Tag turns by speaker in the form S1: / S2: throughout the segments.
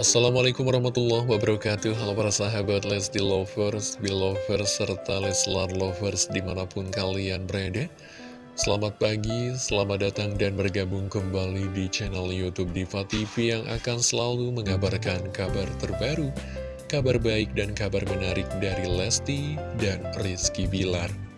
S1: Assalamualaikum warahmatullahi wabarakatuh. Halo para sahabat Lesti Lovers, Belovers, serta Leslar Lovers di mana pun kalian berada. Selamat pagi, selamat datang dan bergabung kembali di channel Youtube Diva TV yang akan selalu mengabarkan kabar terbaru Kabar baik dan kabar menarik dari Lesti dan Rizky Bilar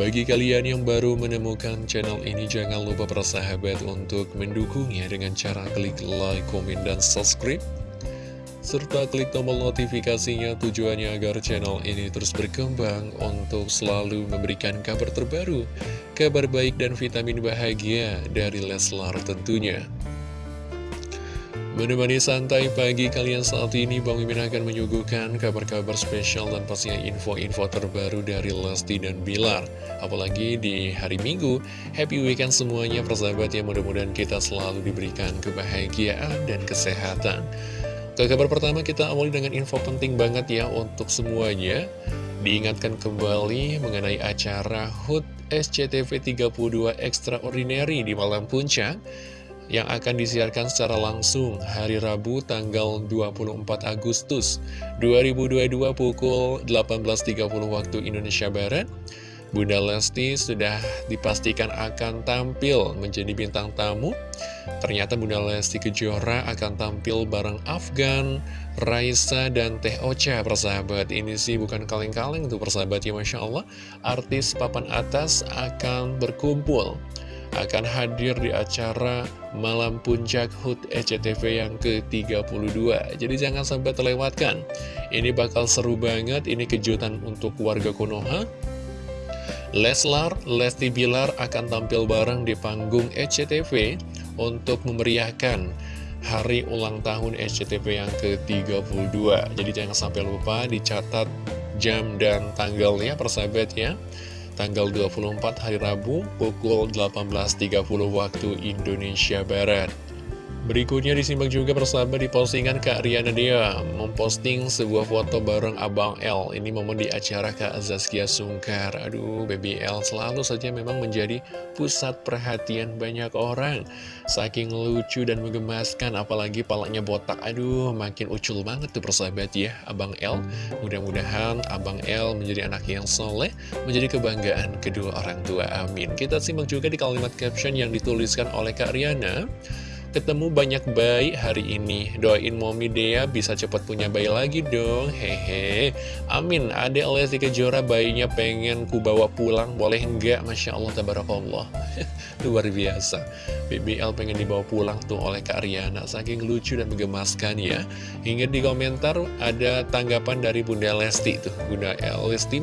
S1: bagi kalian yang baru menemukan channel ini, jangan lupa persahabat untuk mendukungnya dengan cara klik like, komen, dan subscribe. Serta klik tombol notifikasinya tujuannya agar channel ini terus berkembang untuk selalu memberikan kabar terbaru, kabar baik dan vitamin bahagia dari Leslar tentunya. Menemani santai pagi kalian saat ini, Bang Mimin akan menyuguhkan kabar-kabar spesial dan pastinya info-info terbaru dari Lesti dan Bilar. Apalagi di hari Minggu, happy weekend semuanya persahabat ya, mudah-mudahan kita selalu diberikan kebahagiaan dan kesehatan. Ke kabar pertama kita awali dengan info penting banget ya untuk semuanya. Diingatkan kembali mengenai acara HUT SCTV 32 Extraordinary di Malam Puncak yang akan disiarkan secara langsung hari Rabu tanggal 24 Agustus 2022 pukul 18.30 waktu Indonesia Barat. Bunda Lesti sudah dipastikan akan tampil menjadi bintang tamu. Ternyata Bunda Lesti Kejora akan tampil bareng Afgan, Raisa, dan Teh Ocha persahabat. Ini sih bukan kaleng-kaleng tuh persahabat ya Masya Allah. Artis papan atas akan berkumpul akan hadir di acara Malam Puncak HUT SCTV yang ke-32. Jadi jangan sampai terlewatkan. Ini bakal seru banget, ini kejutan untuk warga Konoha. Leslar, Lesti Bilar akan tampil bareng di panggung SCTV untuk memeriahkan hari ulang tahun SCTV yang ke-32. Jadi jangan sampai lupa dicatat jam dan tanggalnya persahabat ya tanggal 24 hari Rabu pukul 18.30 waktu Indonesia Barat. Berikutnya disimak juga persahabat di postingan Kak Riana Dea memposting sebuah foto bareng Abang L. Ini momen di acara Kak Zaskia Sungkar. Aduh, Baby L selalu saja memang menjadi pusat perhatian banyak orang. Saking lucu dan menggemaskan, apalagi palanya botak. Aduh, makin ucul banget tuh persahabat ya, Abang L. Mudah-mudahan Abang L menjadi anak yang soleh, menjadi kebanggaan kedua orang tua. Amin. Kita simak juga di kalimat caption yang dituliskan oleh Kak Riana. Ketemu banyak bayi hari ini. Doain Momi Dea bisa cepat punya bayi lagi dong. Hehe. Amin. Adek Lesti Kejora bayinya pengen ku bawa pulang. Boleh enggak? Masya Allah Tabarakallah. Luar biasa. BBL pengen dibawa pulang tuh oleh Kak Riana. Saking lucu dan menggemaskan ya. Hingga di komentar ada tanggapan dari Bunda Lesti tuh. Bunda Lesti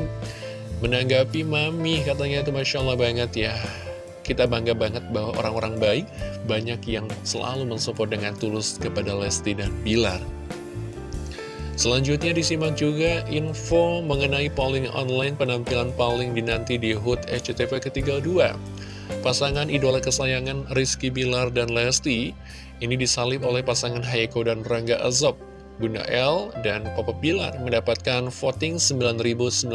S1: menanggapi Mami. Katanya itu Masya Allah banget ya kita bangga banget bahwa orang-orang baik banyak yang selalu mensupport dengan tulus kepada Lesti dan Bilar. Selanjutnya disimak juga info mengenai polling online penampilan paling dinanti di HUT SCTV ke-32. Pasangan idola kesayangan Rizky Bilar dan Lesti ini disalib oleh pasangan Haiko dan Rangga Azob Bunda L dan Papa Bilar mendapatkan voting 9.969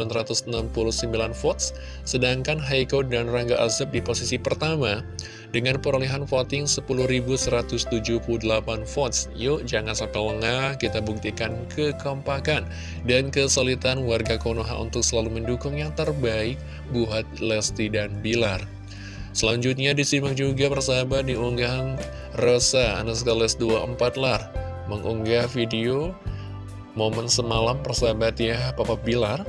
S1: votes, sedangkan Heiko dan Rangga Azab di posisi pertama dengan perolehan voting 10.178 votes. Yuk, jangan sampai lengah, kita buktikan kekompakan dan kesulitan warga Konoha untuk selalu mendukung yang terbaik buat Lesti dan Bilar. Selanjutnya disimak juga persahabat di unggahan Rosa Anaskales 24 lar mengunggah video momen semalam persahabat ya Papa Bilar.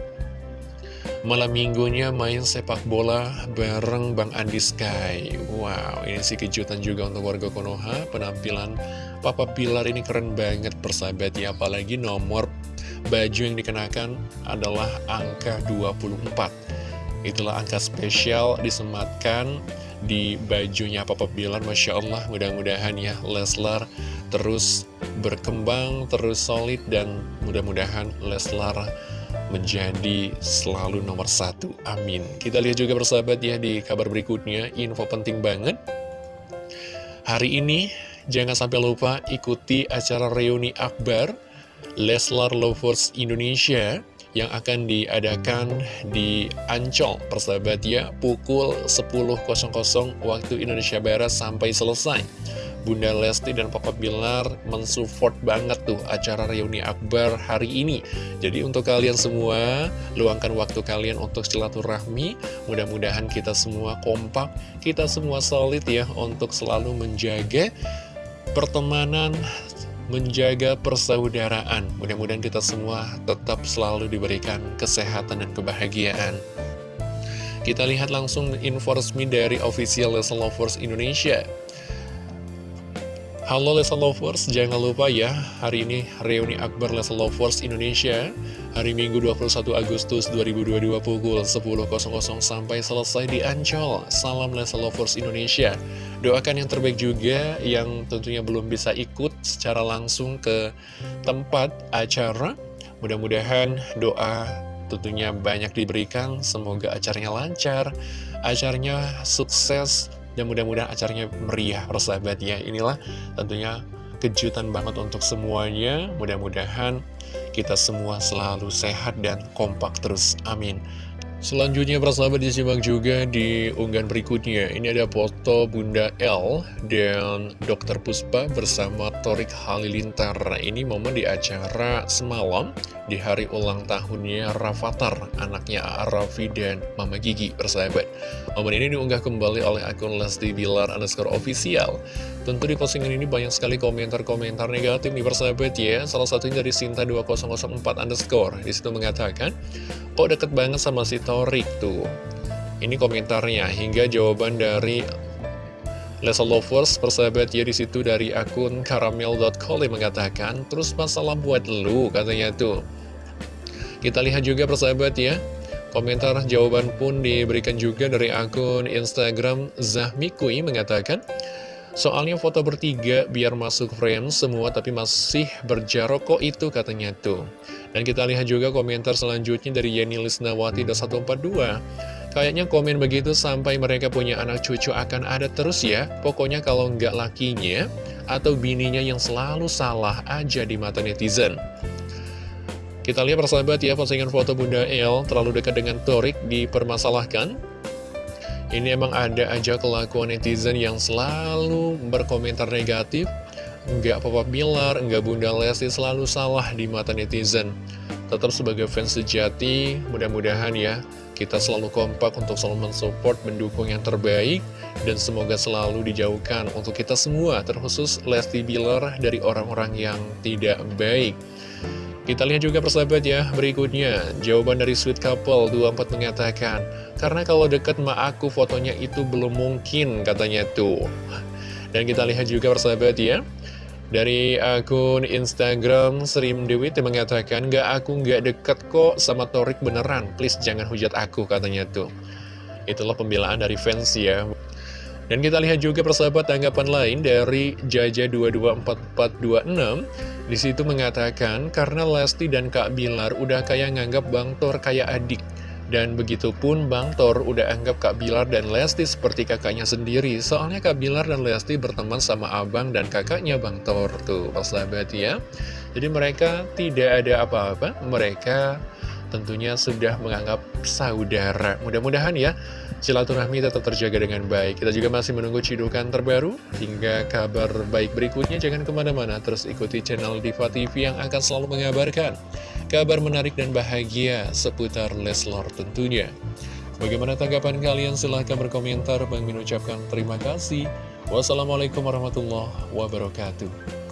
S1: Malam minggunya main sepak bola bareng Bang Andi Sky. Wow, ini sih kejutan juga untuk warga Konoha. Penampilan Papa Bilar ini keren banget persahabat ya Apalagi nomor baju yang dikenakan adalah angka 24 Itulah angka spesial disematkan di bajunya Papa Bilar Masya Allah. Mudah-mudahan ya Leslar terus berkembang, terus solid, dan mudah-mudahan Leslar menjadi selalu nomor satu. Amin. Kita lihat juga bersahabat ya di kabar berikutnya, info penting banget. Hari ini, jangan sampai lupa ikuti acara reuni akbar Leslar Lovers Indonesia yang akan diadakan di Ancol, persahabat ya, pukul 10.00 waktu Indonesia Barat sampai selesai. Bunda Lesti dan Papa Bilar mensupport banget tuh acara reuni akbar hari ini. Jadi untuk kalian semua, luangkan waktu kalian untuk silaturahmi. Mudah-mudahan kita semua kompak, kita semua solid ya untuk selalu menjaga pertemanan, menjaga persaudaraan. Mudah-mudahan kita semua tetap selalu diberikan kesehatan dan kebahagiaan. Kita lihat langsung info resmi dari official Lesson Lovers Indonesia. Halo Lesa Lovers, jangan lupa ya, hari ini reuni Akbar Lesa Lovers Indonesia, hari Minggu 21 Agustus 2022 pukul 10.00 sampai selesai di Ancol. Salam Lesa Lovers Indonesia. Doakan yang terbaik juga yang tentunya belum bisa ikut secara langsung ke tempat acara. Mudah-mudahan doa tentunya banyak diberikan, semoga acaranya lancar, acaranya sukses, dan mudah-mudahan acaranya meriah persahabat ya Inilah tentunya kejutan banget untuk semuanya. Mudah-mudahan kita semua selalu sehat dan kompak terus. Amin Selanjutnya persahabat disimak juga di unggahan berikutnya. Ini ada foto Bunda L dan Dr. Puspa bersama Torik Halilintar. Ini momen di acara semalam di hari ulang tahunnya Rafathar Anaknya Raffi dan Mama Gigi persahabat Momen ini diunggah kembali oleh akun Lesti Bilar underscore official. Tentu di postingan ini banyak sekali komentar-komentar negatif nih persahabat ya. Salah satunya dari Sinta2004 underscore. Di situ mengatakan Kok deket banget sama si Torik tuh. Ini komentarnya Hingga jawaban dari Lesa Lovers persahabat ya di situ dari akun karamel.com yang mengatakan terus masalah buat lu katanya tuh. Kita lihat juga persahabat ya. Komentar jawaban pun diberikan juga dari akun Instagram Zahmikui mengatakan Soalnya foto bertiga biar masuk frame semua tapi masih berjarok kok itu katanya tuh. Dan kita lihat juga komentar selanjutnya dari Yeni Lisnawati 142. Kayaknya komen begitu sampai mereka punya anak cucu akan ada terus ya. Pokoknya kalau nggak lakinya atau bininya yang selalu salah aja di mata netizen. Kita lihat persahabat ya postingan foto Bunda El terlalu dekat dengan Torik dipermasalahkan. Ini emang ada aja kelakuan netizen yang selalu berkomentar negatif. Enggak Papa Bilar, enggak Bunda Lesti selalu salah di mata netizen. Tetap sebagai fans sejati, mudah-mudahan ya Kita selalu kompak untuk selalu mensupport, mendukung yang terbaik Dan semoga selalu dijauhkan untuk kita semua Terkhusus Lesti Bilar dari orang-orang yang tidak baik kita lihat juga persahabat ya, berikutnya. Jawaban dari Sweet Couple 24 mengatakan Karena kalau deket sama aku fotonya itu belum mungkin katanya tuh. Dan kita lihat juga persahabat ya. Dari akun Instagram Srim Dewi mengatakan Gak aku gak deket kok sama Torik beneran, please jangan hujat aku katanya tuh. Itulah pembelaan dari fans ya dan kita lihat juga persahabat tanggapan lain dari Jaja224426 Di situ mengatakan karena Lesti dan Kak Bilar udah kayak nganggap Bang Tor kayak adik. Dan begitupun Bang Tor udah anggap Kak Bilar dan Lesti seperti kakaknya sendiri. Soalnya Kak Bilar dan Lesti berteman sama abang dan kakaknya Bang Tor Tuh persahabat ya. Jadi mereka tidak ada apa-apa. Mereka tentunya sudah menganggap saudara. Mudah-mudahan ya silaturahmi tetap terjaga dengan baik. Kita juga masih menunggu cidukan terbaru hingga kabar baik berikutnya. Jangan ke mana-mana, terus ikuti channel Diva TV yang akan selalu mengabarkan kabar menarik dan bahagia seputar Leslor tentunya. Bagaimana tanggapan kalian? Silahkan berkomentar. Bang Min ucapkan terima kasih. Wassalamualaikum warahmatullahi wabarakatuh.